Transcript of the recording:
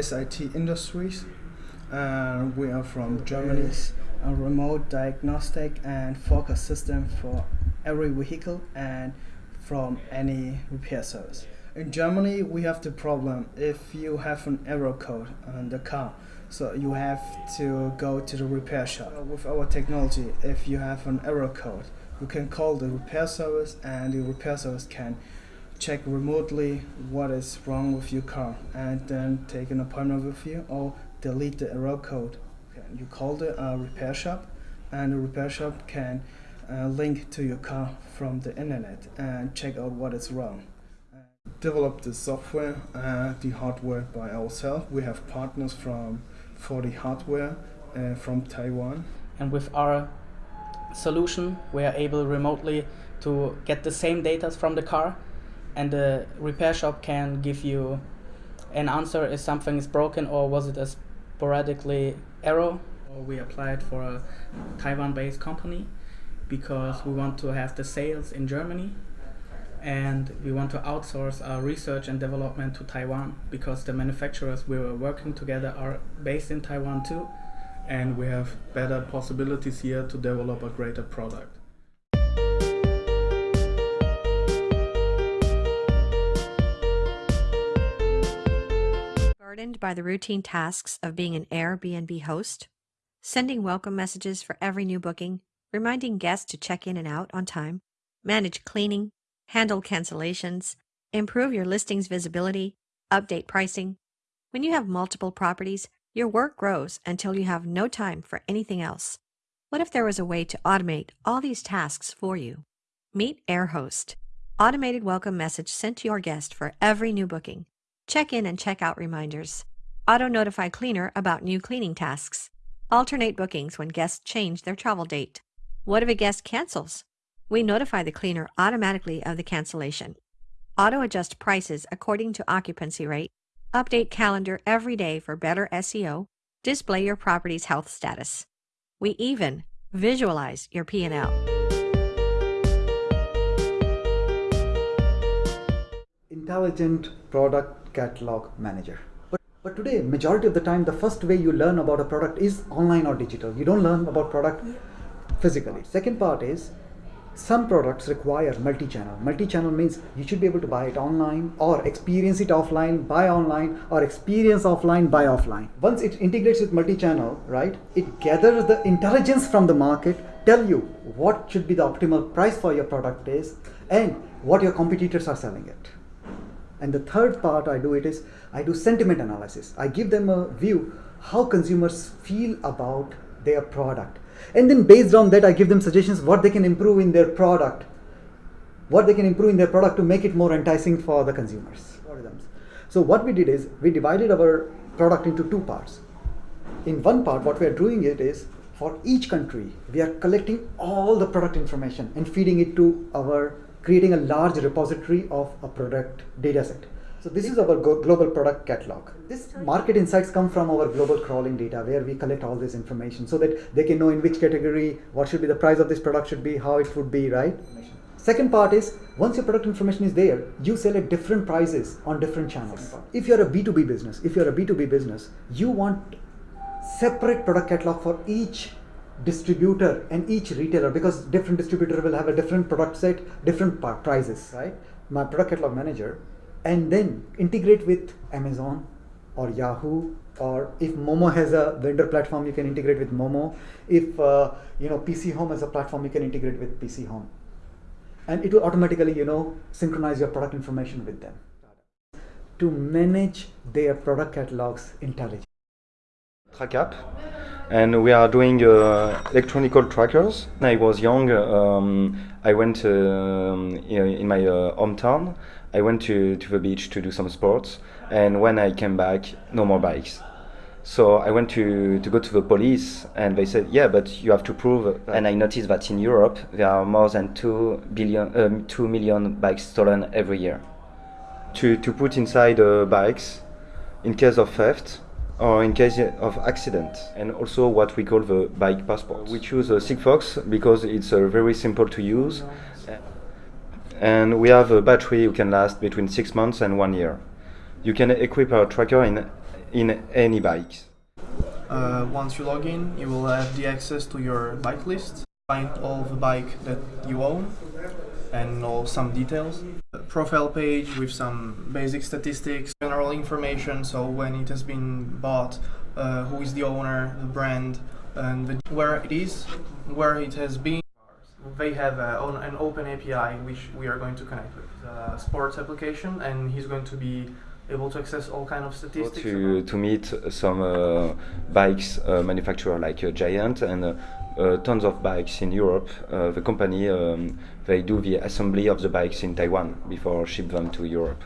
SIT Industries. Uh, we are from Germany. A remote diagnostic and focus system for every vehicle and from any repair service. In Germany, we have the problem if you have an error code on the car, so you have to go to the repair shop. With our technology, if you have an error code, you can call the repair service and the repair service can check remotely what is wrong with your car and then take an appointment with you or delete the error code. You call the uh, repair shop and the repair shop can uh, link to your car from the internet and check out what is wrong. Develop the software and the hardware by ourselves. We have partners from for the hardware uh, from Taiwan. And with our solution, we are able remotely to get the same data from the car and the repair shop can give you an answer if something is broken or was it a sporadically error. We applied for a Taiwan-based company because we want to have the sales in Germany and we want to outsource our research and development to Taiwan because the manufacturers we were working together are based in Taiwan too and we have better possibilities here to develop a greater product. Burdened by the routine tasks of being an Airbnb host, sending welcome messages for every new booking, reminding guests to check in and out on time, manage cleaning, handle cancellations, improve your listing's visibility, update pricing. When you have multiple properties, your work grows until you have no time for anything else. What if there was a way to automate all these tasks for you? Meet AirHost, automated welcome message sent to your guest for every new booking, check in and check out reminders, auto notify cleaner about new cleaning tasks, alternate bookings when guests change their travel date. What if a guest cancels? We notify the cleaner automatically of the cancellation, auto adjust prices according to occupancy rate, update calendar every day for better SEO, display your property's health status. We even visualize your P&L. Intelligent Product Catalog Manager. But, but today, majority of the time, the first way you learn about a product is online or digital. You don't learn about product physically. Second part is some products require multi-channel. Multi-channel means you should be able to buy it online or experience it offline, buy online or experience offline, buy offline. Once it integrates with multi-channel, right, it gathers the intelligence from the market, tell you what should be the optimal price for your product is and what your competitors are selling it. And the third part I do it is I do sentiment analysis. I give them a view how consumers feel about their product. And then based on that I give them suggestions what they can improve in their product what they can improve in their product to make it more enticing for the consumers. So what we did is we divided our product into two parts. In one part what we are doing it is for each country we are collecting all the product information and feeding it to our creating a large repository of a product data set so this is our global product catalog. This market insights come from our global crawling data where we collect all this information so that they can know in which category, what should be the price of this product should be, how it would be, right? Second part is once your product information is there, you sell at different prices on different channels. If you're a B2B business, if you're a B2B business, you want separate product catalog for each distributor and each retailer because different distributor will have a different product set, different prices, right? My product catalog manager and then integrate with Amazon or Yahoo or if Momo has a vendor platform you can integrate with Momo if uh, you know PC Home has a platform you can integrate with PC Home and it will automatically you know synchronize your product information with them to manage their product catalogs intelligently. And we are doing uh, electronical trackers. When I was young, um, I went uh, in my uh, hometown I went to, to the beach to do some sports, and when I came back, no more bikes. So I went to, to go to the police, and they said, "Yeah, but you have to prove." And I noticed that in Europe there are more than two billion, um, two million bikes stolen every year. To to put inside uh, bikes, in case of theft, or in case of accident and also what we call the bike passport. We choose a Sigfox because it's uh, very simple to use and we have a battery who can last between six months and one year. You can equip our tracker in in any bikes. Uh, once you log in, you will have the access to your bike list, find all the bike that you own, and know some details. A profile page with some basic statistics, general information, so when it has been bought, uh, who is the owner, the brand, and the, where it is, where it has been. They have uh, on, an open API which we are going to connect with the sports application, and he's going to be able to access all kind of statistics. To, to meet some uh, bikes uh, manufacturer like uh, Giant and uh, uh, tons of bikes in Europe. Uh, the company um, they do the assembly of the bikes in Taiwan before ship them to Europe.